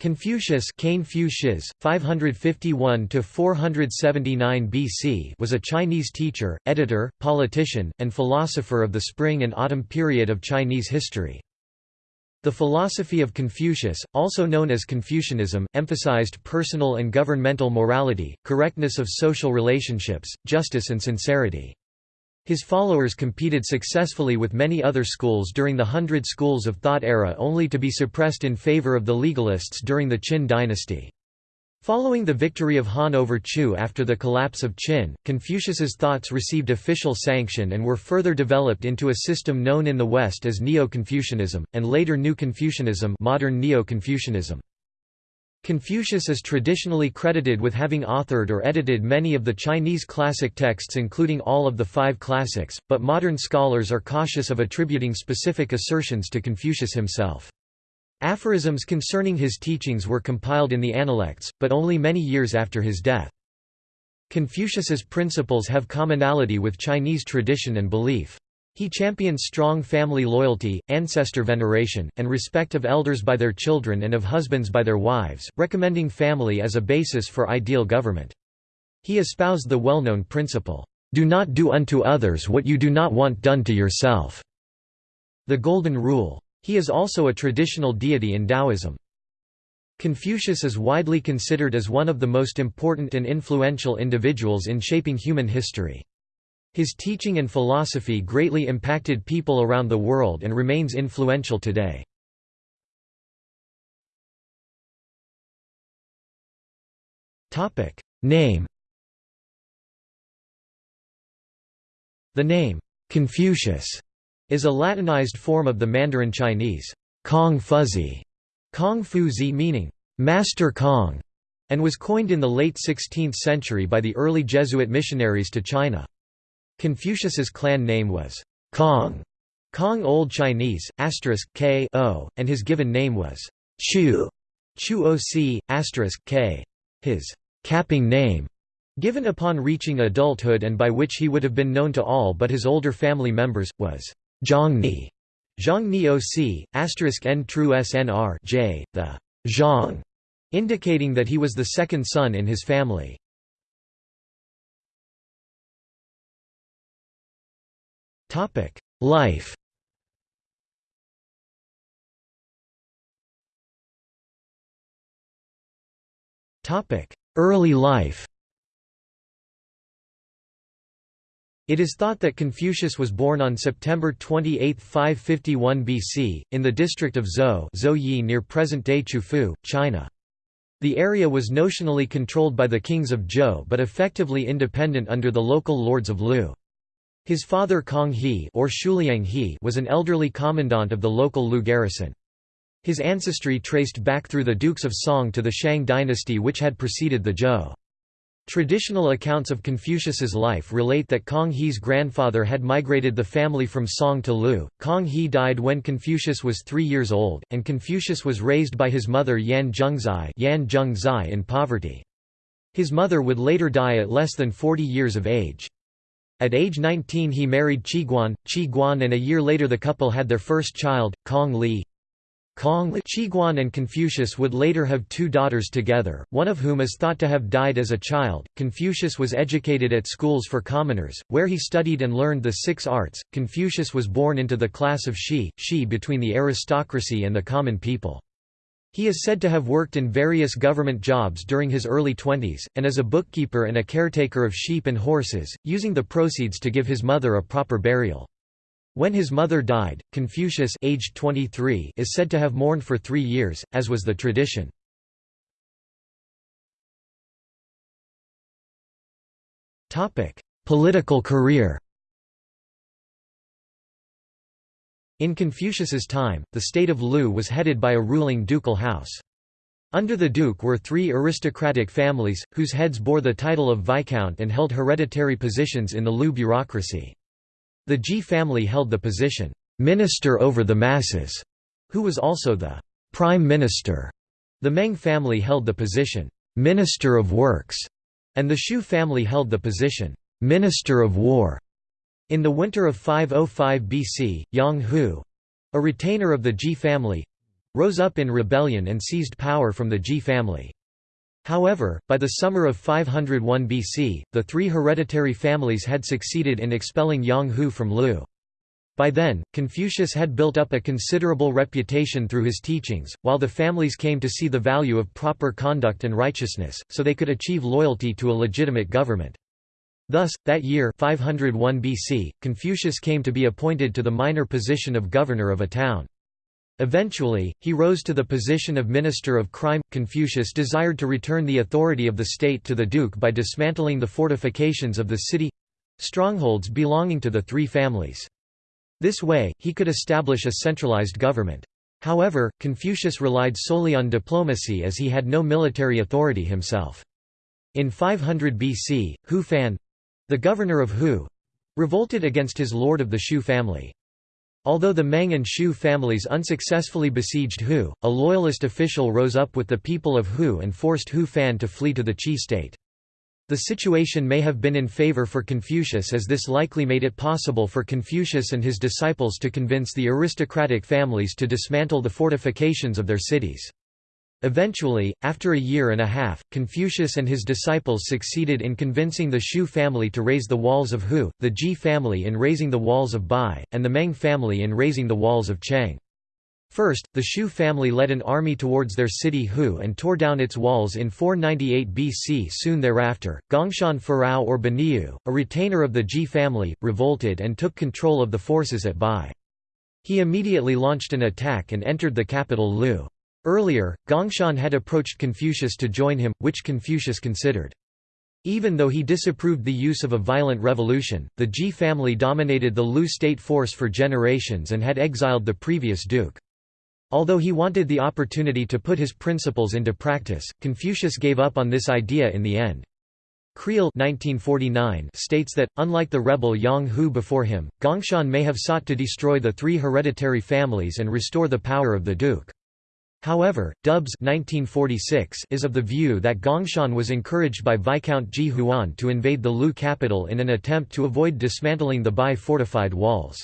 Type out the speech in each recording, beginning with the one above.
Confucius Cain 551–479 BC was a Chinese teacher, editor, politician, and philosopher of the spring and autumn period of Chinese history. The philosophy of Confucius, also known as Confucianism, emphasized personal and governmental morality, correctness of social relationships, justice and sincerity. His followers competed successfully with many other schools during the Hundred Schools of Thought era only to be suppressed in favor of the legalists during the Qin dynasty. Following the victory of Han over Chu after the collapse of Qin, Confucius's thoughts received official sanction and were further developed into a system known in the West as Neo-Confucianism, and later New Confucianism modern Neo-Confucianism. Confucius is traditionally credited with having authored or edited many of the Chinese classic texts including all of the five classics, but modern scholars are cautious of attributing specific assertions to Confucius himself. Aphorisms concerning his teachings were compiled in the Analects, but only many years after his death. Confucius's principles have commonality with Chinese tradition and belief. He champions strong family loyalty, ancestor veneration, and respect of elders by their children and of husbands by their wives, recommending family as a basis for ideal government. He espoused the well-known principle, "'Do not do unto others what you do not want done to yourself' the Golden Rule. He is also a traditional deity in Taoism. Confucius is widely considered as one of the most important and influential individuals in shaping human history. His teaching and philosophy greatly impacted people around the world and remains influential today. Name The name, Confucius, is a Latinized form of the Mandarin Chinese, Kong Fuzi, Kong Fu Zi meaning, Master Kong, and was coined in the late 16th century by the early Jesuit missionaries to China. Confucius's clan name was Kong, Kong Old Chinese, asterisk k o, and his given name was Chu, Chu Oc, asterisk k. His capping name, given upon reaching adulthood and by which he would have been known to all but his older family members, was Zhongni, Zhongni Oc, asterisk n true snr j, the Zhang, indicating that he was the second son in his family. Topic: Life. Topic: Early life. It is thought that Confucius was born on September 28, 551 BC, in the district of Zhou Zhouyi near present-day Qufu, China. The area was notionally controlled by the kings of Zhou but effectively independent under the local lords of Lu. His father Kong He, or Shuliang He was an elderly commandant of the local Lu garrison. His ancestry traced back through the Dukes of Song to the Shang dynasty which had preceded the Zhou. Traditional accounts of Confucius's life relate that Kong He's grandfather had migrated the family from Song to Lu. Kong He died when Confucius was three years old, and Confucius was raised by his mother Yan Zhengzai, Yan Zhengzai in poverty. His mother would later die at less than 40 years of age. At age 19 he married Qi Guan, and a year later the couple had their first child, Kong Li. Kong Qi Guan and Confucius would later have two daughters together, one of whom is thought to have died as a child. Confucius was educated at schools for commoners, where he studied and learned the six arts. Confucius was born into the class of Shi, Shi between the aristocracy and the common people. He is said to have worked in various government jobs during his early twenties, and as a bookkeeper and a caretaker of sheep and horses, using the proceeds to give his mother a proper burial. When his mother died, Confucius aged 23 is said to have mourned for three years, as was the tradition. Political career In Confucius's time, the state of Lu was headed by a ruling ducal house. Under the duke were three aristocratic families, whose heads bore the title of viscount and held hereditary positions in the Lu bureaucracy. The Ji family held the position, "'minister over the masses'", who was also the "'prime minister'". The Meng family held the position, "'minister of works'", and the Shu family held the position, "'minister of war'". In the winter of 505 BC, Yang Hu a retainer of the Ji family rose up in rebellion and seized power from the Ji family. However, by the summer of 501 BC, the three hereditary families had succeeded in expelling Yang Hu from Lu. By then, Confucius had built up a considerable reputation through his teachings, while the families came to see the value of proper conduct and righteousness, so they could achieve loyalty to a legitimate government. Thus, that year 501 BC, Confucius came to be appointed to the minor position of governor of a town. Eventually, he rose to the position of minister of crime. Confucius desired to return the authority of the state to the duke by dismantling the fortifications of the city strongholds belonging to the three families. This way, he could establish a centralized government. However, Confucius relied solely on diplomacy as he had no military authority himself. In 500 BC, Hu Fan the governor of Hu revolted against his lord of the Shu family. Although the Meng and Shu families unsuccessfully besieged Hu, a loyalist official rose up with the people of Hu and forced Hu Fan to flee to the Qi state. The situation may have been in favor for Confucius as this likely made it possible for Confucius and his disciples to convince the aristocratic families to dismantle the fortifications of their cities. Eventually, after a year and a half, Confucius and his disciples succeeded in convincing the Shu family to raise the walls of Hu, the Ji family in raising the walls of Bai, and the Meng family in raising the walls of Cheng. First, the Shu family led an army towards their city Hu and tore down its walls in 498 BC. Soon thereafter, Gongshan Furao or Buniu, a retainer of the Ji family, revolted and took control of the forces at Bai. He immediately launched an attack and entered the capital Lu. Earlier, Gongshan had approached Confucius to join him, which Confucius considered. Even though he disapproved the use of a violent revolution, the Ji family dominated the Lu state force for generations and had exiled the previous duke. Although he wanted the opportunity to put his principles into practice, Confucius gave up on this idea in the end. Creel 1949 states that, unlike the rebel Yang Hu before him, Gongshan may have sought to destroy the three hereditary families and restore the power of the duke. However, Dubs 1946 is of the view that Gongshan was encouraged by Viscount Ji Huan to invade the Lu capital in an attempt to avoid dismantling the Bai fortified walls.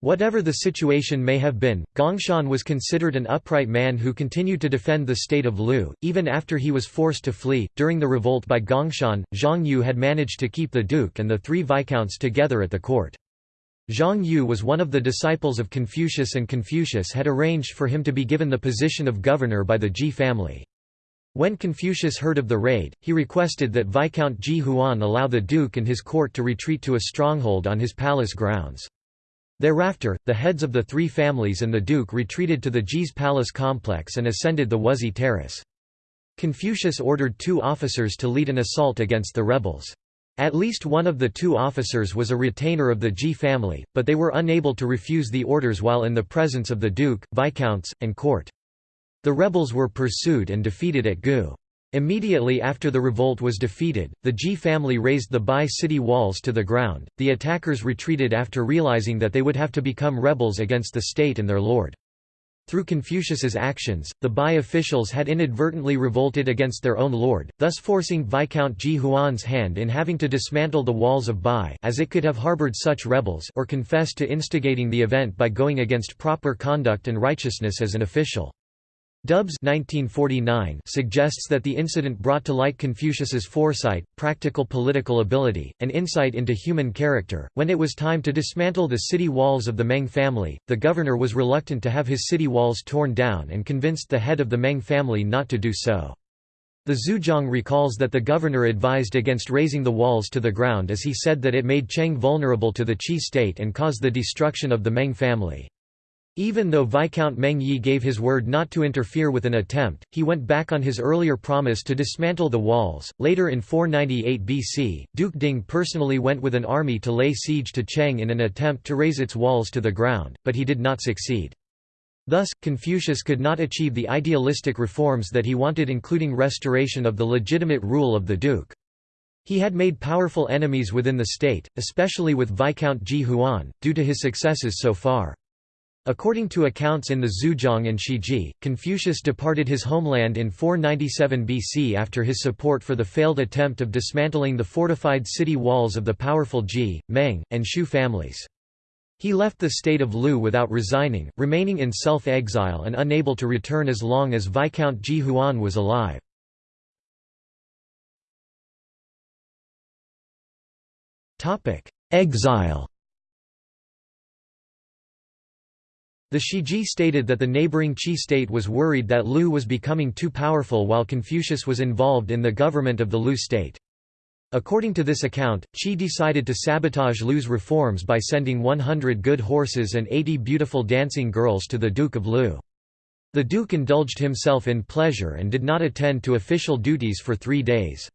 Whatever the situation may have been, Gongshan was considered an upright man who continued to defend the state of Lu, even after he was forced to flee. During the revolt by Gongshan, Zhang Yu had managed to keep the duke and the three viscounts together at the court. Zhang Yu was one of the disciples of Confucius and Confucius had arranged for him to be given the position of governor by the Ji family. When Confucius heard of the raid, he requested that Viscount Ji Huan allow the duke and his court to retreat to a stronghold on his palace grounds. Thereafter, the heads of the three families and the duke retreated to the Ji's palace complex and ascended the Wuzi terrace. Confucius ordered two officers to lead an assault against the rebels. At least one of the two officers was a retainer of the Ji family, but they were unable to refuse the orders while in the presence of the duke, viscounts, and court. The rebels were pursued and defeated at Gu. Immediately after the revolt was defeated, the Ji family razed the Bai city walls to the ground. The attackers retreated after realizing that they would have to become rebels against the state and their lord. Through Confucius's actions, the Bai officials had inadvertently revolted against their own lord, thus forcing Viscount Ji Huan's hand in having to dismantle the walls of Bai as it could have harbored such rebels or confessed to instigating the event by going against proper conduct and righteousness as an official. Dubs 1949 suggests that the incident brought to light Confucius's foresight, practical political ability, and insight into human character. When it was time to dismantle the city walls of the Meng family, the governor was reluctant to have his city walls torn down and convinced the head of the Meng family not to do so. The Zuo Zhuan recalls that the governor advised against razing the walls to the ground as he said that it made Cheng vulnerable to the Qi state and caused the destruction of the Meng family. Even though Viscount Meng Yi gave his word not to interfere with an attempt, he went back on his earlier promise to dismantle the walls. Later in 498 BC, Duke Ding personally went with an army to lay siege to Cheng in an attempt to raze its walls to the ground, but he did not succeed. Thus, Confucius could not achieve the idealistic reforms that he wanted including restoration of the legitimate rule of the duke. He had made powerful enemies within the state, especially with Viscount Ji Huan, due to his successes so far. According to accounts in the Zuo Zhuan and Shiji, Confucius departed his homeland in 497 BC after his support for the failed attempt of dismantling the fortified city walls of the powerful Ji, Meng, and Shu families. He left the state of Lu without resigning, remaining in self-exile and unable to return as long as Viscount Ji Huan was alive. Exile The Shiji stated that the neighboring Qi state was worried that Lu was becoming too powerful while Confucius was involved in the government of the Lu state. According to this account, Qi decided to sabotage Lu's reforms by sending 100 good horses and 80 beautiful dancing girls to the Duke of Lu. The Duke indulged himself in pleasure and did not attend to official duties for three days.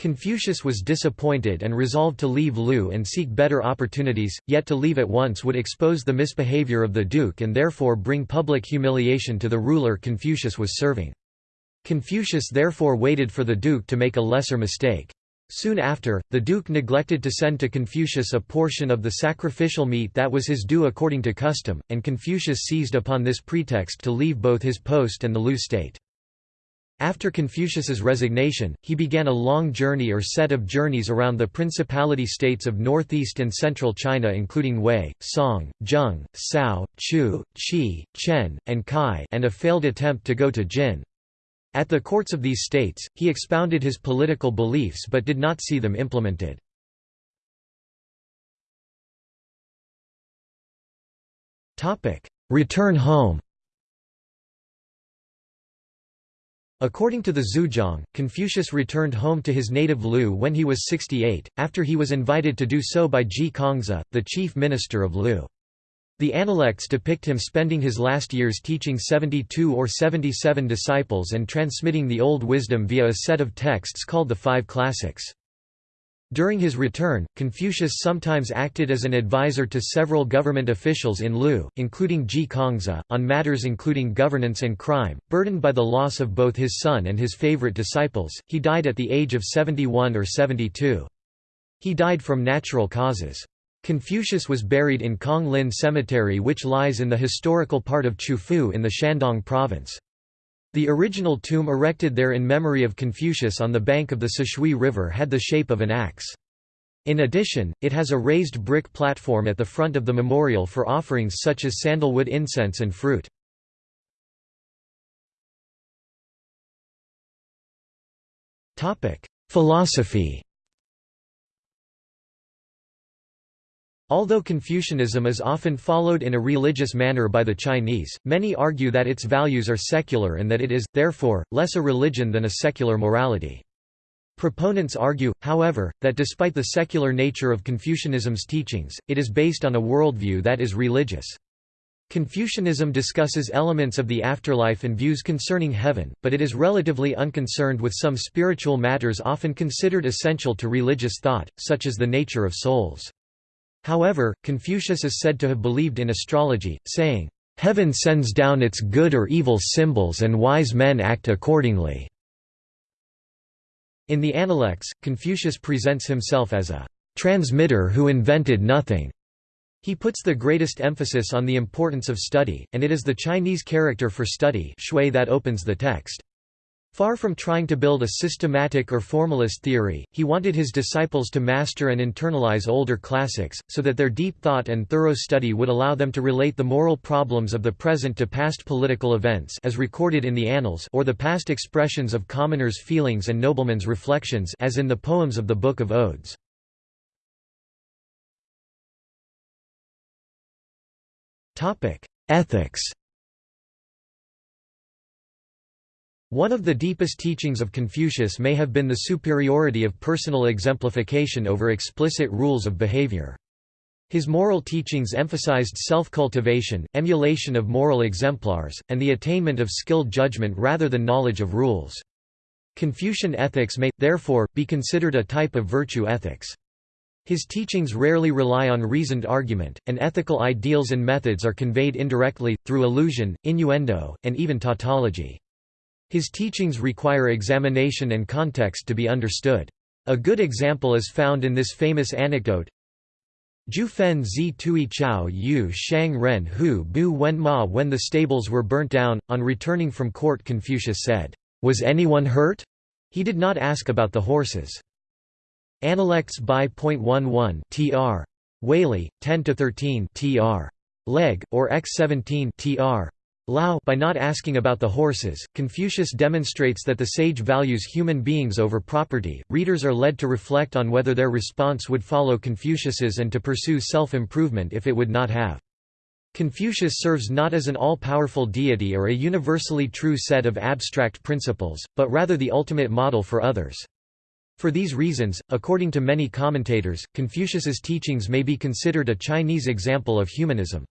Confucius was disappointed and resolved to leave Lu and seek better opportunities, yet to leave at once would expose the misbehavior of the duke and therefore bring public humiliation to the ruler Confucius was serving. Confucius therefore waited for the duke to make a lesser mistake. Soon after, the duke neglected to send to Confucius a portion of the sacrificial meat that was his due according to custom, and Confucius seized upon this pretext to leave both his post and the Lu state. After Confucius's resignation, he began a long journey or set of journeys around the principality states of northeast and central China including Wei, Song, Zheng, Cao, Chu, Qi, Chen, and Kai and a failed attempt to go to Jin. At the courts of these states, he expounded his political beliefs but did not see them implemented. Return home According to the Zuo Zhuan, Confucius returned home to his native Lu when he was 68, after he was invited to do so by Ji Kangzi, the chief minister of Lu. The Analects depict him spending his last years teaching 72 or 77 disciples and transmitting the old wisdom via a set of texts called the Five Classics. During his return, Confucius sometimes acted as an advisor to several government officials in Lu, including Ji Kangzi, on matters including governance and crime. Burdened by the loss of both his son and his favorite disciples, he died at the age of 71 or 72. He died from natural causes. Confucius was buried in Kong Lin Cemetery which lies in the historical part of Qufu in the Shandong province. The original tomb erected there in memory of Confucius on the bank of the Sishui River had the shape of an axe. In addition, it has a raised brick platform at the front of the memorial for offerings such as sandalwood incense and fruit. Philosophy Although Confucianism is often followed in a religious manner by the Chinese, many argue that its values are secular and that it is, therefore, less a religion than a secular morality. Proponents argue, however, that despite the secular nature of Confucianism's teachings, it is based on a worldview that is religious. Confucianism discusses elements of the afterlife and views concerning heaven, but it is relatively unconcerned with some spiritual matters often considered essential to religious thought, such as the nature of souls. However, Confucius is said to have believed in astrology, saying, "...heaven sends down its good or evil symbols and wise men act accordingly." In the Analects, Confucius presents himself as a transmitter who invented nothing. He puts the greatest emphasis on the importance of study, and it is the Chinese character for study that opens the text. Far from trying to build a systematic or formalist theory, he wanted his disciples to master and internalize older classics, so that their deep thought and thorough study would allow them to relate the moral problems of the present to past political events as recorded in the annals or the past expressions of commoners' feelings and noblemen's reflections as in the poems of the Book of Odes. Ethics One of the deepest teachings of Confucius may have been the superiority of personal exemplification over explicit rules of behavior. His moral teachings emphasized self-cultivation, emulation of moral exemplars, and the attainment of skilled judgment rather than knowledge of rules. Confucian ethics may, therefore, be considered a type of virtue ethics. His teachings rarely rely on reasoned argument, and ethical ideals and methods are conveyed indirectly, through allusion, innuendo, and even tautology. His teachings require examination and context to be understood. A good example is found in this famous anecdote Ju fen zi tui chao yu shang ren hu bu wen ma When the stables were burnt down, on returning from court Confucius said, "'Was anyone hurt?' He did not ask about the horses. Analects by.11 tr. Waley, 10–13 tr. Legge, or x17 tr. Lau by not asking about the horses, Confucius demonstrates that the sage values human beings over property. Readers are led to reflect on whether their response would follow Confucius's and to pursue self-improvement if it would not have. Confucius serves not as an all-powerful deity or a universally true set of abstract principles, but rather the ultimate model for others. For these reasons, according to many commentators, Confucius's teachings may be considered a Chinese example of humanism.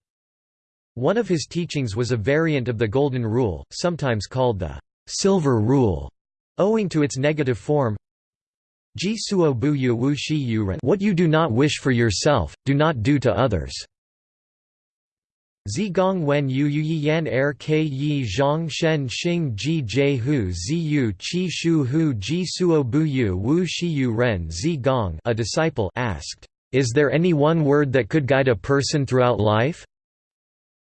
One of his teachings was a variant of the Golden Rule, sometimes called the Silver Rule, owing to its negative form. What you do not wish for yourself, do not do to others. Zi gong wen yu yu yan er ke yi zhang shen xing ji jie hu zi yu qi shu hu ji suo bu yu wu shi yu ren zi gong a disciple asked, "'Is there any one word that could guide a person throughout life?'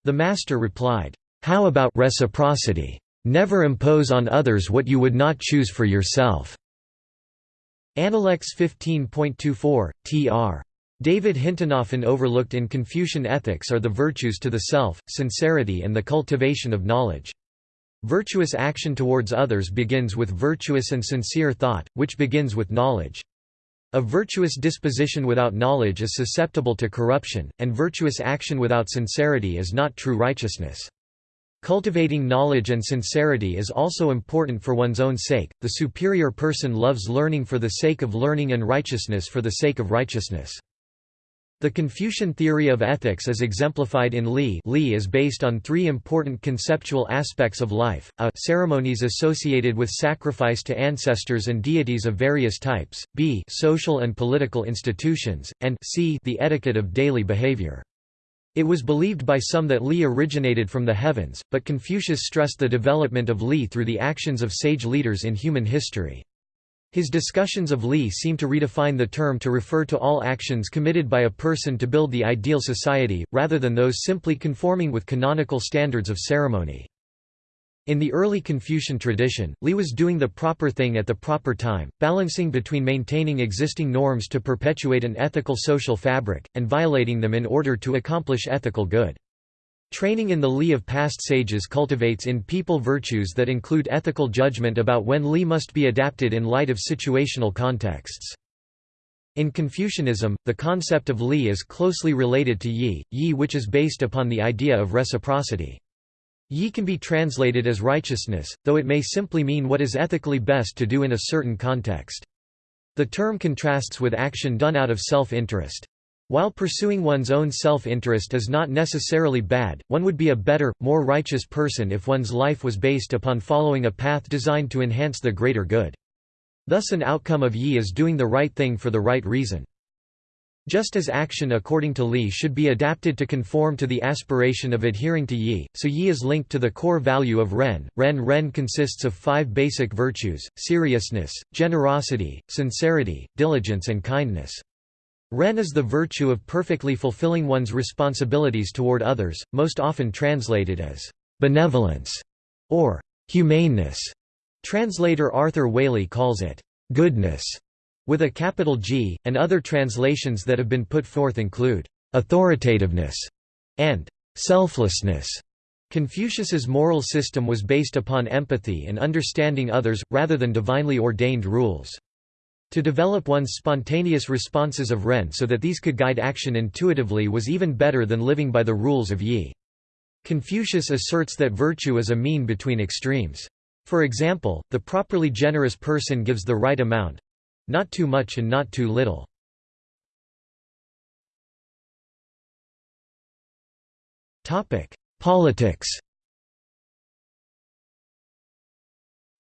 The master replied, "'How about reciprocity? Never impose on others what you would not choose for yourself.' Analects 15.24, tr. David Hinton often overlooked in Confucian ethics are the virtues to the self, sincerity and the cultivation of knowledge. Virtuous action towards others begins with virtuous and sincere thought, which begins with knowledge. A virtuous disposition without knowledge is susceptible to corruption, and virtuous action without sincerity is not true righteousness. Cultivating knowledge and sincerity is also important for one's own sake. The superior person loves learning for the sake of learning and righteousness for the sake of righteousness. The Confucian theory of ethics is exemplified in Li Li is based on three important conceptual aspects of life, a ceremonies associated with sacrifice to ancestors and deities of various types, b social and political institutions, and c the etiquette of daily behavior. It was believed by some that Li originated from the heavens, but Confucius stressed the development of Li through the actions of sage leaders in human history. His discussions of Li seem to redefine the term to refer to all actions committed by a person to build the ideal society, rather than those simply conforming with canonical standards of ceremony. In the early Confucian tradition, Li was doing the proper thing at the proper time, balancing between maintaining existing norms to perpetuate an ethical social fabric, and violating them in order to accomplish ethical good. Training in the Li of past sages cultivates in people virtues that include ethical judgment about when Li must be adapted in light of situational contexts. In Confucianism, the concept of Li is closely related to Yi, Yi which is based upon the idea of reciprocity. Yi can be translated as righteousness, though it may simply mean what is ethically best to do in a certain context. The term contrasts with action done out of self-interest. While pursuing one's own self-interest is not necessarily bad, one would be a better, more righteous person if one's life was based upon following a path designed to enhance the greater good. Thus an outcome of yi is doing the right thing for the right reason. Just as action according to Li should be adapted to conform to the aspiration of adhering to Yi, so Yi is linked to the core value of Ren. Ren Ren consists of five basic virtues, seriousness, generosity, sincerity, diligence and kindness. Ren is the virtue of perfectly fulfilling one's responsibilities toward others, most often translated as benevolence or humaneness. Translator Arthur Waley calls it goodness with a capital G, and other translations that have been put forth include authoritativeness and selflessness. Confucius's moral system was based upon empathy and understanding others, rather than divinely ordained rules. To develop one's spontaneous responses of Ren so that these could guide action intuitively was even better than living by the rules of Yi. Confucius asserts that virtue is a mean between extremes. For example, the properly generous person gives the right amount—not too much and not too little. Politics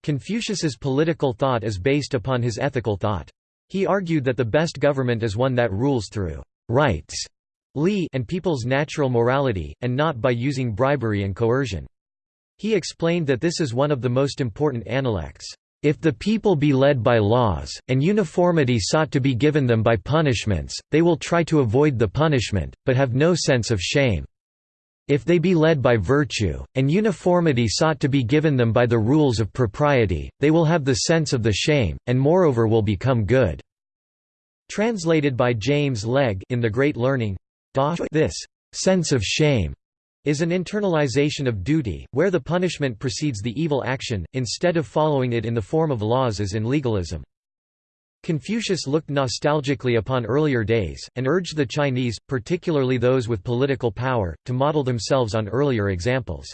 Confucius's political thought is based upon his ethical thought. He argued that the best government is one that rules through rights Li and people's natural morality, and not by using bribery and coercion. He explained that this is one of the most important analects. If the people be led by laws, and uniformity sought to be given them by punishments, they will try to avoid the punishment, but have no sense of shame. If they be led by virtue, and uniformity sought to be given them by the rules of propriety, they will have the sense of the shame, and moreover will become good." Translated by James Legge in The Great Learning, this sense of shame is an internalization of duty, where the punishment precedes the evil action, instead of following it in the form of laws as in legalism. Confucius looked nostalgically upon earlier days, and urged the Chinese, particularly those with political power, to model themselves on earlier examples.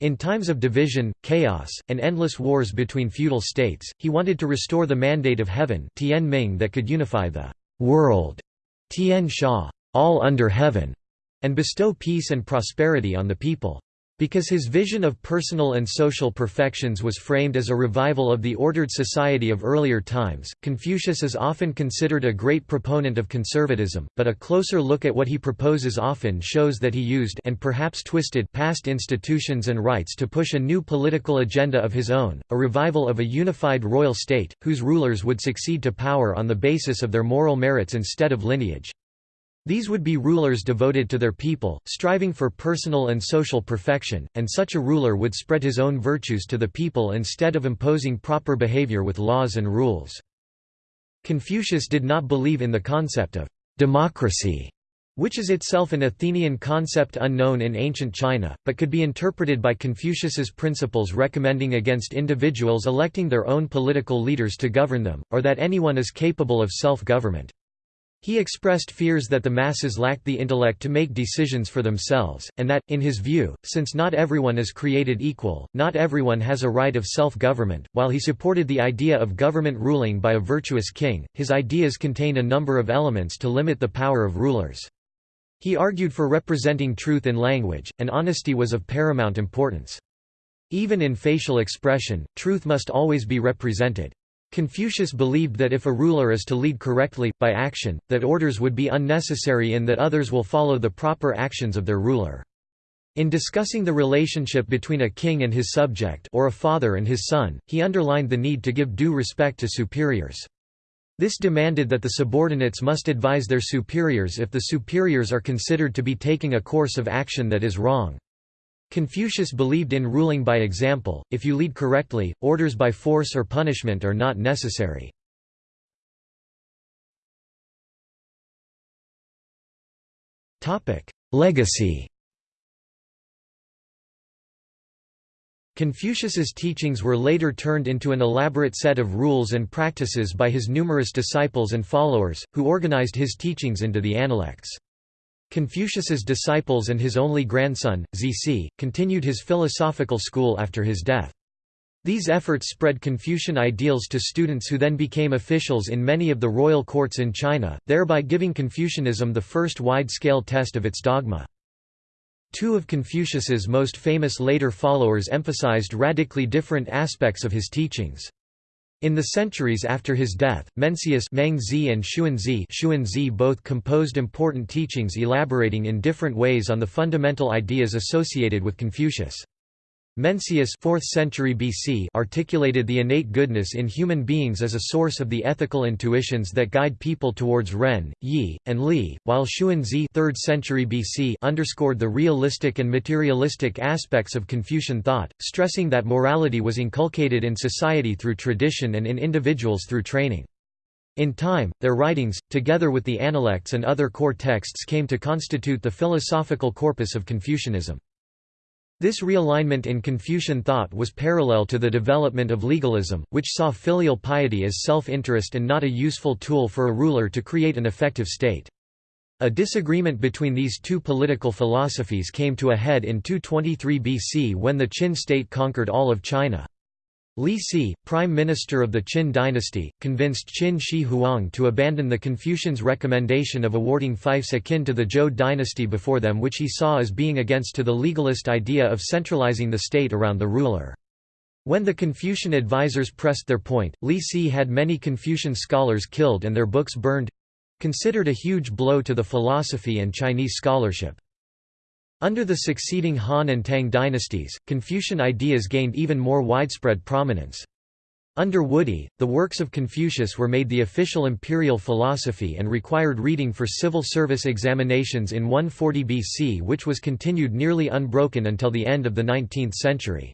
In times of division, chaos, and endless wars between feudal states, he wanted to restore the mandate of heaven Tian that could unify the world Tianxia, all under heaven, and bestow peace and prosperity on the people. Because his vision of personal and social perfections was framed as a revival of the ordered society of earlier times, Confucius is often considered a great proponent of conservatism, but a closer look at what he proposes often shows that he used and perhaps twisted past institutions and rights to push a new political agenda of his own, a revival of a unified royal state, whose rulers would succeed to power on the basis of their moral merits instead of lineage. These would be rulers devoted to their people, striving for personal and social perfection, and such a ruler would spread his own virtues to the people instead of imposing proper behavior with laws and rules. Confucius did not believe in the concept of democracy, which is itself an Athenian concept unknown in ancient China, but could be interpreted by Confucius's principles recommending against individuals electing their own political leaders to govern them, or that anyone is capable of self-government. He expressed fears that the masses lacked the intellect to make decisions for themselves, and that, in his view, since not everyone is created equal, not everyone has a right of self-government. While he supported the idea of government ruling by a virtuous king, his ideas contained a number of elements to limit the power of rulers. He argued for representing truth in language, and honesty was of paramount importance. Even in facial expression, truth must always be represented. Confucius believed that if a ruler is to lead correctly, by action, that orders would be unnecessary and that others will follow the proper actions of their ruler. In discussing the relationship between a king and his subject or a father and his son, he underlined the need to give due respect to superiors. This demanded that the subordinates must advise their superiors if the superiors are considered to be taking a course of action that is wrong. Confucius believed in ruling by example, if you lead correctly, orders by force or punishment are not necessary. Legacy Confucius's teachings were later turned into an elaborate set of rules and practices by his numerous disciples and followers, who organized his teachings into the Analects. Confucius's disciples and his only grandson, Zisi, continued his philosophical school after his death. These efforts spread Confucian ideals to students who then became officials in many of the royal courts in China, thereby giving Confucianism the first wide-scale test of its dogma. Two of Confucius's most famous later followers emphasized radically different aspects of his teachings. In the centuries after his death, Mencius Mengzi and Xunzi Xunzi both composed important teachings elaborating in different ways on the fundamental ideas associated with Confucius. Mencius 4th century BC articulated the innate goodness in human beings as a source of the ethical intuitions that guide people towards Ren, Yi, and Li, while Xunzi 3rd century BC underscored the realistic and materialistic aspects of Confucian thought, stressing that morality was inculcated in society through tradition and in individuals through training. In time, their writings, together with the Analects and other core texts came to constitute the philosophical corpus of Confucianism. This realignment in Confucian thought was parallel to the development of legalism, which saw filial piety as self-interest and not a useful tool for a ruler to create an effective state. A disagreement between these two political philosophies came to a head in 223 BC when the Qin state conquered all of China. Li Si, prime minister of the Qin dynasty, convinced Qin Shi Huang to abandon the Confucians' recommendation of awarding fiefs akin to the Zhou dynasty before them which he saw as being against to the legalist idea of centralizing the state around the ruler. When the Confucian advisers pressed their point, Li Si had many Confucian scholars killed and their books burned—considered a huge blow to the philosophy and Chinese scholarship. Under the succeeding Han and Tang dynasties, Confucian ideas gained even more widespread prominence. Under Wudi, the works of Confucius were made the official imperial philosophy and required reading for civil service examinations in 140 BC which was continued nearly unbroken until the end of the 19th century.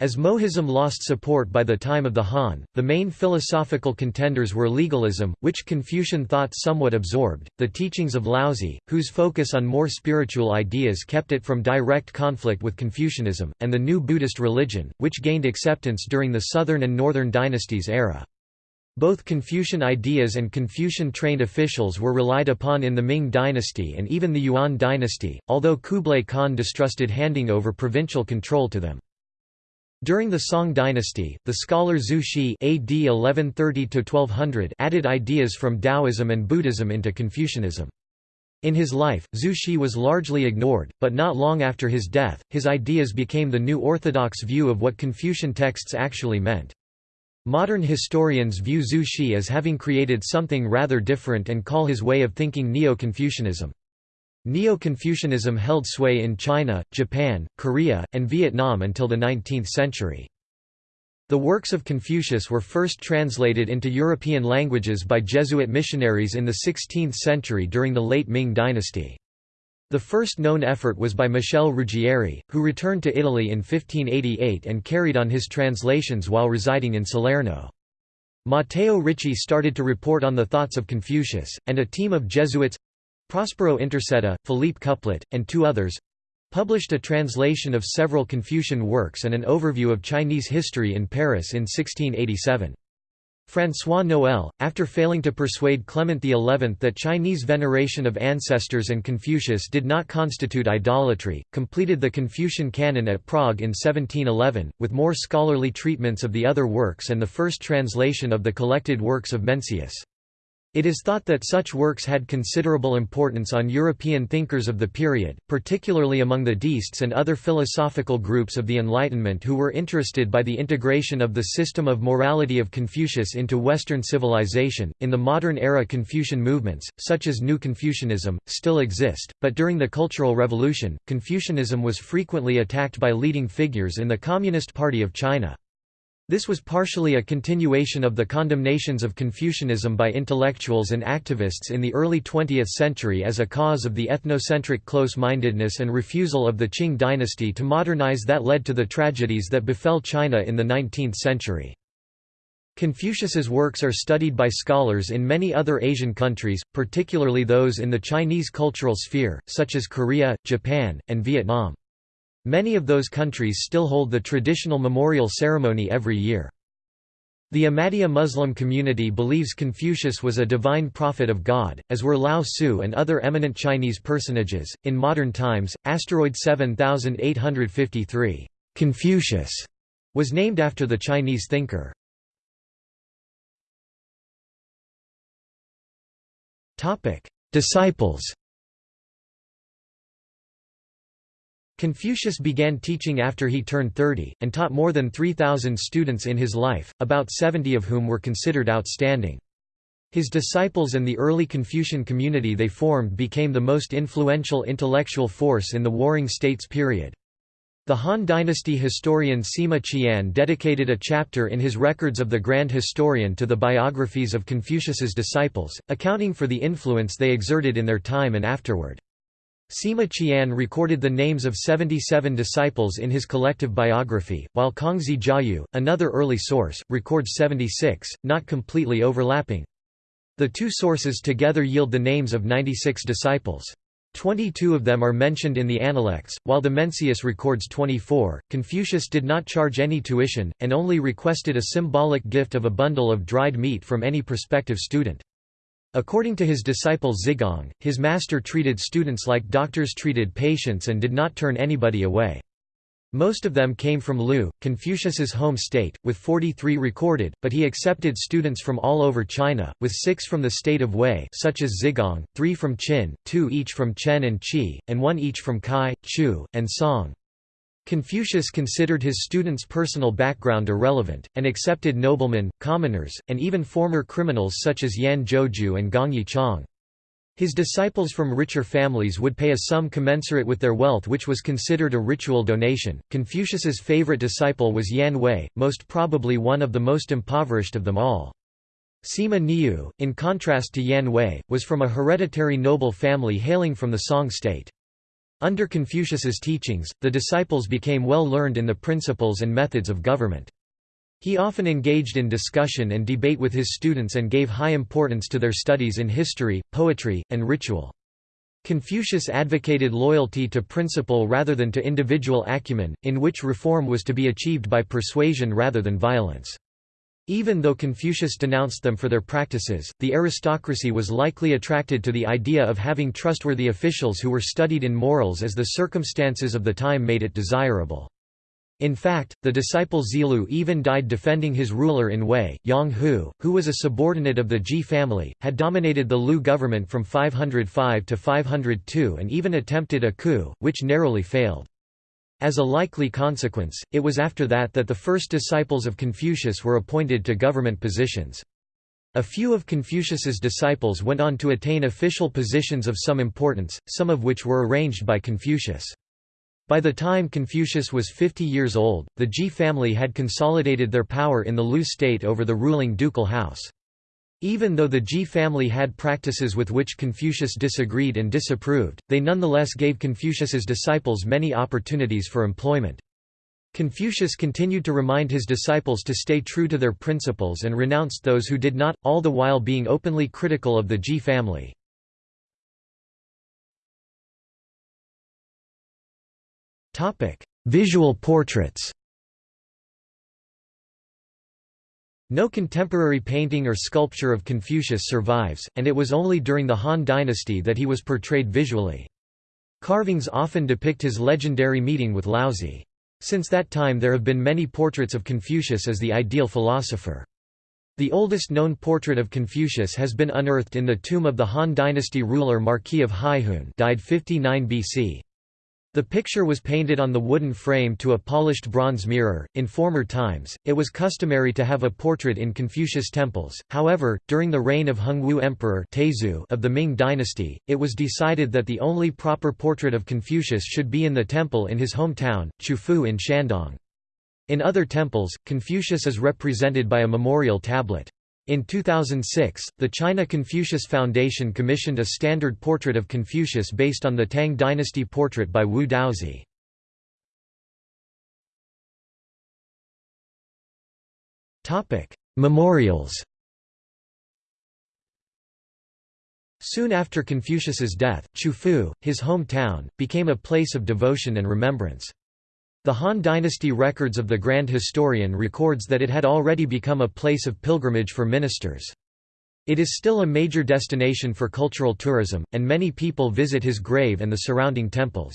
As Mohism lost support by the time of the Han, the main philosophical contenders were legalism, which Confucian thought somewhat absorbed, the teachings of Laozi, whose focus on more spiritual ideas kept it from direct conflict with Confucianism, and the new Buddhist religion, which gained acceptance during the Southern and Northern dynasties era. Both Confucian ideas and Confucian-trained officials were relied upon in the Ming dynasty and even the Yuan dynasty, although Kublai Khan distrusted handing over provincial control to them. During the Song dynasty, the scholar Zhu Xi AD 1130 added ideas from Taoism and Buddhism into Confucianism. In his life, Zhu Xi was largely ignored, but not long after his death, his ideas became the new orthodox view of what Confucian texts actually meant. Modern historians view Zhu Xi as having created something rather different and call his way of thinking Neo-Confucianism. Neo-Confucianism held sway in China, Japan, Korea, and Vietnam until the 19th century. The works of Confucius were first translated into European languages by Jesuit missionaries in the 16th century during the late Ming dynasty. The first known effort was by Michel Ruggieri, who returned to Italy in 1588 and carried on his translations while residing in Salerno. Matteo Ricci started to report on the thoughts of Confucius, and a team of Jesuits Prospero Intorcetta, Philippe Couplet, and two others published a translation of several Confucian works and an overview of Chinese history in Paris in 1687. François Noël, after failing to persuade Clement XI that Chinese veneration of ancestors and Confucius did not constitute idolatry, completed the Confucian canon at Prague in 1711, with more scholarly treatments of the other works and the first translation of the collected works of Mencius. It is thought that such works had considerable importance on European thinkers of the period, particularly among the Deists and other philosophical groups of the Enlightenment who were interested by the integration of the system of morality of Confucius into Western civilization. In the modern era, Confucian movements, such as New Confucianism, still exist, but during the Cultural Revolution, Confucianism was frequently attacked by leading figures in the Communist Party of China. This was partially a continuation of the condemnations of Confucianism by intellectuals and activists in the early 20th century as a cause of the ethnocentric close-mindedness and refusal of the Qing dynasty to modernize that led to the tragedies that befell China in the 19th century. Confucius's works are studied by scholars in many other Asian countries, particularly those in the Chinese cultural sphere, such as Korea, Japan, and Vietnam. Many of those countries still hold the traditional memorial ceremony every year. The Ahmadiyya Muslim community believes Confucius was a divine prophet of God, as were Lao Tzu and other eminent Chinese personages. In modern times, asteroid 7853, Confucius, was named after the Chinese thinker. Topic: Disciples. Confucius began teaching after he turned 30, and taught more than 3,000 students in his life, about 70 of whom were considered outstanding. His disciples and the early Confucian community they formed became the most influential intellectual force in the Warring States period. The Han Dynasty historian Sima Qian dedicated a chapter in his Records of the Grand Historian to the biographies of Confucius's disciples, accounting for the influence they exerted in their time and afterward. Sima Qian recorded the names of 77 disciples in his collective biography, while Kongzi Jiayu, another early source, records 76, not completely overlapping. The two sources together yield the names of 96 disciples. 22 of them are mentioned in the Analects, while the Mencius records 24. Confucius did not charge any tuition, and only requested a symbolic gift of a bundle of dried meat from any prospective student. According to his disciple Zigong, his master treated students like doctors treated patients and did not turn anybody away. Most of them came from Lu, Confucius's home state, with 43 recorded, but he accepted students from all over China, with six from the state of Wei such as Zigong, three from Qin, two each from Chen and Qi, and one each from Kai, Chu, and Song. Confucius considered his students' personal background irrelevant, and accepted noblemen, commoners, and even former criminals such as Yan Zhuoju and Gongye Chang. His disciples from richer families would pay a sum commensurate with their wealth which was considered a ritual donation. Confucius's favorite disciple was Yan Hui, most probably one of the most impoverished of them all. Sima Niu, in contrast to Yan Hui, was from a hereditary noble family hailing from the Song state. Under Confucius's teachings, the disciples became well learned in the principles and methods of government. He often engaged in discussion and debate with his students and gave high importance to their studies in history, poetry, and ritual. Confucius advocated loyalty to principle rather than to individual acumen, in which reform was to be achieved by persuasion rather than violence. Even though Confucius denounced them for their practices, the aristocracy was likely attracted to the idea of having trustworthy officials who were studied in morals as the circumstances of the time made it desirable. In fact, the disciple Zilu even died defending his ruler in Wei. Yang Hu, who was a subordinate of the Ji family, had dominated the Lu government from 505 to 502 and even attempted a coup, which narrowly failed. As a likely consequence, it was after that that the first disciples of Confucius were appointed to government positions. A few of Confucius's disciples went on to attain official positions of some importance, some of which were arranged by Confucius. By the time Confucius was 50 years old, the Ji family had consolidated their power in the Lu state over the ruling ducal house. Even though the Ji family had practices with which Confucius disagreed and disapproved, they nonetheless gave Confucius's disciples many opportunities for employment. Confucius continued to remind his disciples to stay true to their principles and renounced those who did not, all the while being openly critical of the Ji family. Visual portraits No contemporary painting or sculpture of Confucius survives, and it was only during the Han dynasty that he was portrayed visually. Carvings often depict his legendary meeting with Laozi. Since that time there have been many portraits of Confucius as the ideal philosopher. The oldest known portrait of Confucius has been unearthed in the tomb of the Han dynasty ruler Marquis of Haihun died 59 BC. The picture was painted on the wooden frame to a polished bronze mirror. In former times, it was customary to have a portrait in Confucius temples. However, during the reign of Hongwu Emperor of the Ming dynasty, it was decided that the only proper portrait of Confucius should be in the temple in his hometown, Qufu in Shandong. In other temples, Confucius is represented by a memorial tablet. In 2006, the China Confucius Foundation commissioned a standard portrait of Confucius based on the Tang dynasty portrait by Wu Daozi. Memorials Soon after Confucius's death, Qufu, his hometown, became a place of devotion and remembrance. The Han dynasty records of the Grand Historian records that it had already become a place of pilgrimage for ministers. It is still a major destination for cultural tourism, and many people visit his grave and the surrounding temples.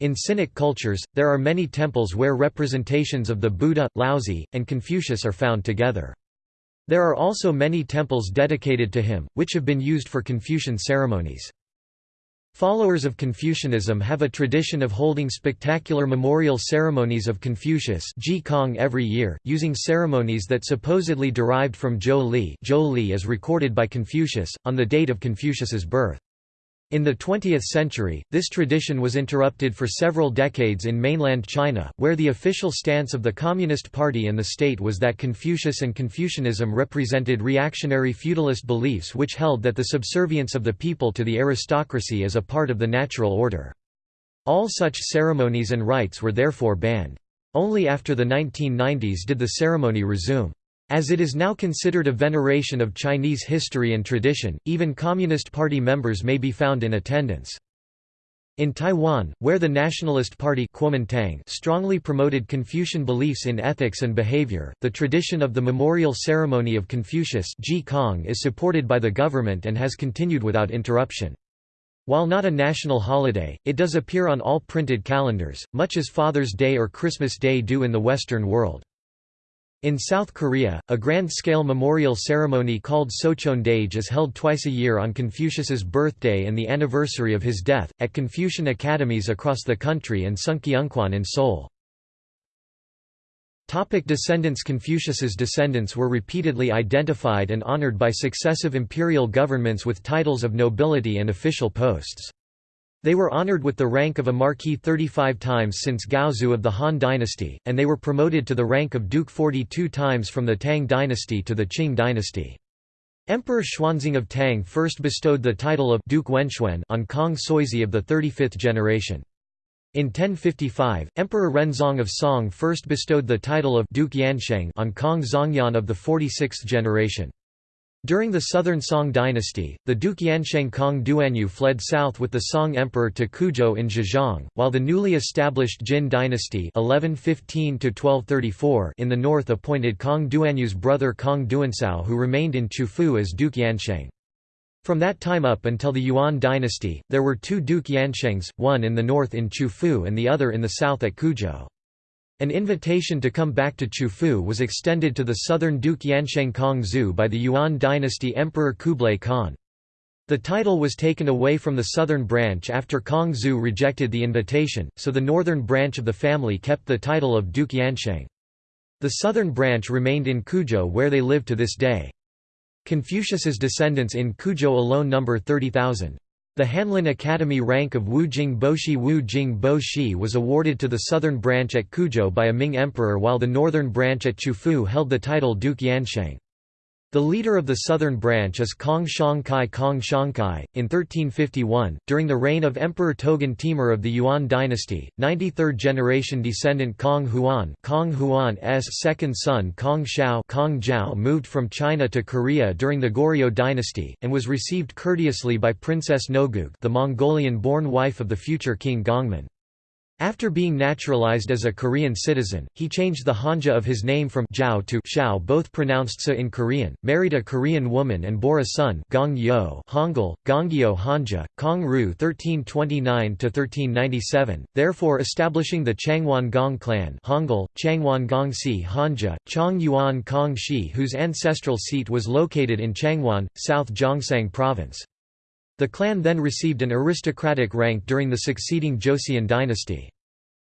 In Sinic cultures, there are many temples where representations of the Buddha, Laozi, and Confucius are found together. There are also many temples dedicated to him, which have been used for Confucian ceremonies. Followers of Confucianism have a tradition of holding spectacular memorial ceremonies of Confucius every year, using ceremonies that supposedly derived from Zhou Li, Zhou Li as recorded by Confucius, on the date of Confucius's birth. In the 20th century, this tradition was interrupted for several decades in mainland China, where the official stance of the Communist Party and the state was that Confucius and Confucianism represented reactionary feudalist beliefs which held that the subservience of the people to the aristocracy is a part of the natural order. All such ceremonies and rites were therefore banned. Only after the 1990s did the ceremony resume. As it is now considered a veneration of Chinese history and tradition, even Communist Party members may be found in attendance. In Taiwan, where the Nationalist Party Kuomintang strongly promoted Confucian beliefs in ethics and behavior, the tradition of the memorial ceremony of Confucius is supported by the government and has continued without interruption. While not a national holiday, it does appear on all printed calendars, much as Father's Day or Christmas Day do in the Western world. In South Korea, a grand-scale memorial ceremony called Sochon Socheondae is held twice a year on Confucius's birthday and the anniversary of his death, at Confucian academies across the country and Sungkyunkwan in Seoul. Topic descendants Confucius's descendants were repeatedly identified and honored by successive imperial governments with titles of nobility and official posts. They were honored with the rank of a marquis 35 times since Gaozu of the Han dynasty, and they were promoted to the rank of duke 42 times from the Tang dynasty to the Qing dynasty. Emperor Xuanzong of Tang first bestowed the title of Duke Wenxuan on Kong Suizhi of the 35th generation. In 1055, Emperor Renzong of Song first bestowed the title of Duke Yansheng on Kong Zongyan of the 46th generation. During the Southern Song dynasty, the Duke Yansheng Kong Duanyu fled south with the Song emperor to Quzhou in Zhejiang, while the newly established Jin dynasty 1115 in the north appointed Kong Duanyu's brother Kong Duancao who remained in Qufu as Duke Yansheng. From that time up until the Yuan dynasty, there were two Duke Yanshengs, one in the north in Qufu and the other in the south at Quzhou. An invitation to come back to Qufu was extended to the southern Duke Yansheng Kongzhu by the Yuan dynasty Emperor Kublai Khan. The title was taken away from the southern branch after Kongzhu rejected the invitation, so the northern branch of the family kept the title of Duke Yansheng. The southern branch remained in Quzhou where they live to this day. Confucius's descendants in Quzhou alone number 30,000. The Hanlin Academy rank of Wu Jing Boshi Wu Jing Bo Shi was awarded to the southern branch at Quzhou by a Ming emperor while the northern branch at Qufu held the title Duke Yansheng. The leader of the southern branch is Kong Shangkai Kong Shangkai. In 1351, during the reign of Emperor Toghon Temür of the Yuan dynasty, 93rd generation descendant Kong Huan, Kong Huan's second son Kong Xiao, Kong Jiao moved from China to Korea during the Goryeo dynasty and was received courteously by Princess Noguk, the Mongolian-born wife of the future king Gongmin. After being naturalized as a Korean citizen, he changed the Hanja of his name from Zhao to Xiao both pronounced Sa in Korean, married a Korean woman and bore a son Gong Yo Hangul, Gongyo Hanja, Kong Ru 1329–1397, therefore establishing the Changwon Gong clan Hangul, Changwon Gongsi Hanja, Chong Yuan Kong Shi whose ancestral seat was located in Changwon, South Gyeongsang Province. The clan then received an aristocratic rank during the succeeding Joseon dynasty.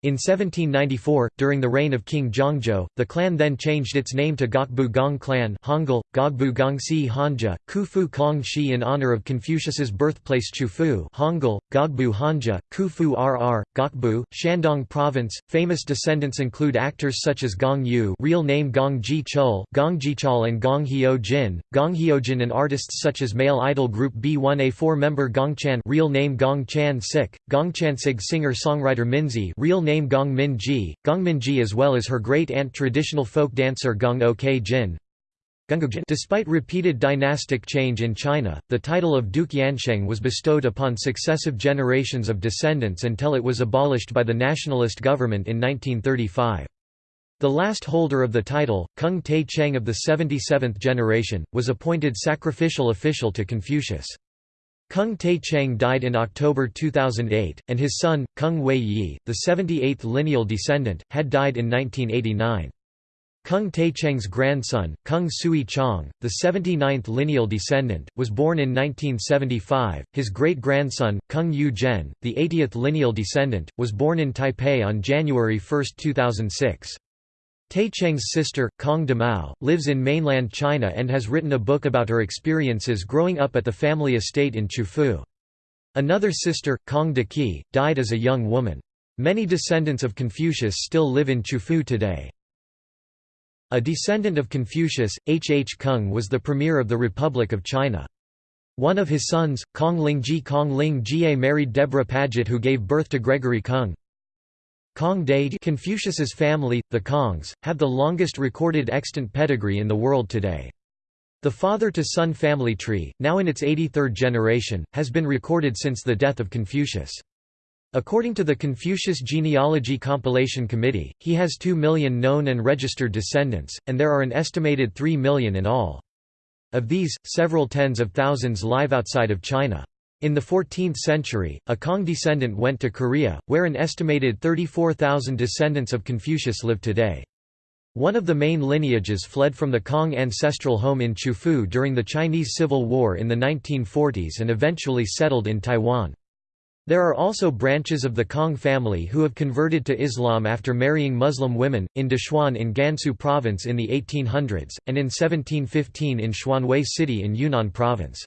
In 1794, during the reign of King Jeongjo, the clan then changed its name to Gokbu Gong Clan Hangul, Gogbu Gongsi Hanja, Qufu Kong Shi in honor of Confucius's birthplace Qufu Hangul, Gogbu Hanja, Qufu RR, Gokbu, Shandong Province. Famous descendants include actors such as Gong Yu real name Gong Ji Chul, Gong Jichul and Gong Hyo Jin, Gong Hyo Jin and artists such as male idol group B1A4 member Gong Chan real name Gong Chan Sik, Gong Chansig singer-songwriter Minzy real name name Gong Min Ji, Gong Min Ji as well as her great-aunt traditional folk dancer Gong Ok Jin. Despite repeated dynastic change in China, the title of Duke Yansheng was bestowed upon successive generations of descendants until it was abolished by the nationalist government in 1935. The last holder of the title, Kung Tae Cheng of the 77th generation, was appointed sacrificial official to Confucius. Kung Tae Cheng died in October 2008, and his son, Kung Wei Yi, the 78th lineal descendant, had died in 1989. Kung Tae Cheng's grandson, Kung Sui Chong, the 79th lineal descendant, was born in 1975. His great-grandson, Kung Yu Zhen, the 80th lineal descendant, was born in Taipei on January 1, 2006. Cheng's sister, Kong Damao, lives in mainland China and has written a book about her experiences growing up at the family estate in Qufu. Another sister, Kong Daqi, died as a young woman. Many descendants of Confucius still live in Qufu today. A descendant of Confucius, H. H. Kung was the premier of the Republic of China. One of his sons, Kong Lingji Kong Ling Jie married Deborah Paget who gave birth to Gregory Kung. Kong Dai Confucius's family, the Kongs, have the longest recorded extant pedigree in the world today. The father-to-son family tree, now in its 83rd generation, has been recorded since the death of Confucius. According to the Confucius Genealogy Compilation Committee, he has 2 million known and registered descendants, and there are an estimated 3 million in all. Of these, several tens of thousands live outside of China. In the 14th century, a Kong descendant went to Korea, where an estimated 34,000 descendants of Confucius live today. One of the main lineages fled from the Kong ancestral home in Qufu during the Chinese Civil War in the 1940s and eventually settled in Taiwan. There are also branches of the Kong family who have converted to Islam after marrying Muslim women, in Dachuan in Gansu province in the 1800s, and in 1715 in Xuanwei city in Yunnan province.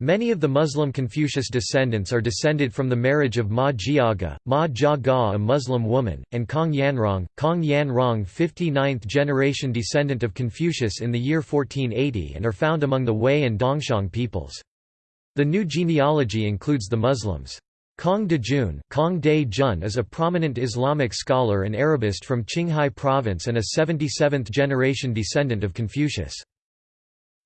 Many of the Muslim Confucius descendants are descended from the marriage of Ma Jiaga, Ma Jia a Muslim woman, and Kong Yanrong, Kong Yanrong 59th generation descendant of Confucius in the year 1480 and are found among the Hui and Dongxiang peoples. The new genealogy includes the Muslims. Kong Dejun Kong De Jun is a prominent Islamic scholar and Arabist from Qinghai province and a 77th generation descendant of Confucius.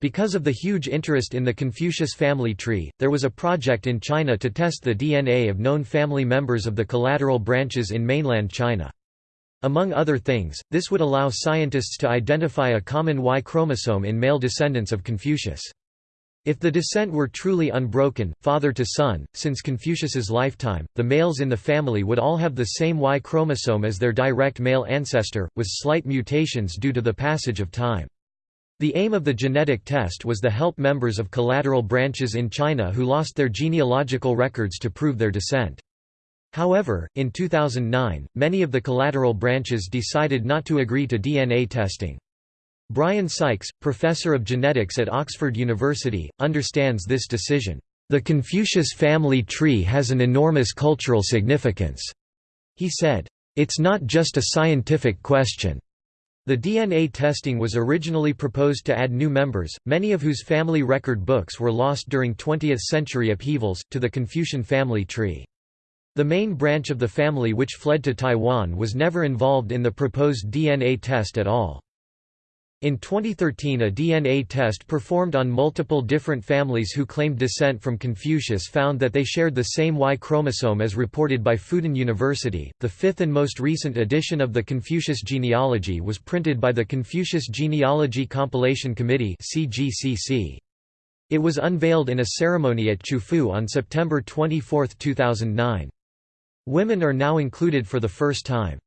Because of the huge interest in the Confucius family tree, there was a project in China to test the DNA of known family members of the collateral branches in mainland China. Among other things, this would allow scientists to identify a common Y chromosome in male descendants of Confucius. If the descent were truly unbroken, father to son, since Confucius's lifetime, the males in the family would all have the same Y chromosome as their direct male ancestor, with slight mutations due to the passage of time. The aim of the genetic test was to help members of collateral branches in China who lost their genealogical records to prove their descent. However, in 2009, many of the collateral branches decided not to agree to DNA testing. Brian Sykes, professor of genetics at Oxford University, understands this decision. The Confucius family tree has an enormous cultural significance. He said, It's not just a scientific question. The DNA testing was originally proposed to add new members, many of whose family record books were lost during 20th-century upheavals, to the Confucian family tree. The main branch of the family which fled to Taiwan was never involved in the proposed DNA test at all. In 2013 a DNA test performed on multiple different families who claimed descent from Confucius found that they shared the same Y chromosome as reported by Fudan University. The fifth and most recent edition of the Confucius genealogy was printed by the Confucius Genealogy Compilation Committee (CGCC). It was unveiled in a ceremony at Qufu on September 24, 2009. Women are now included for the first time.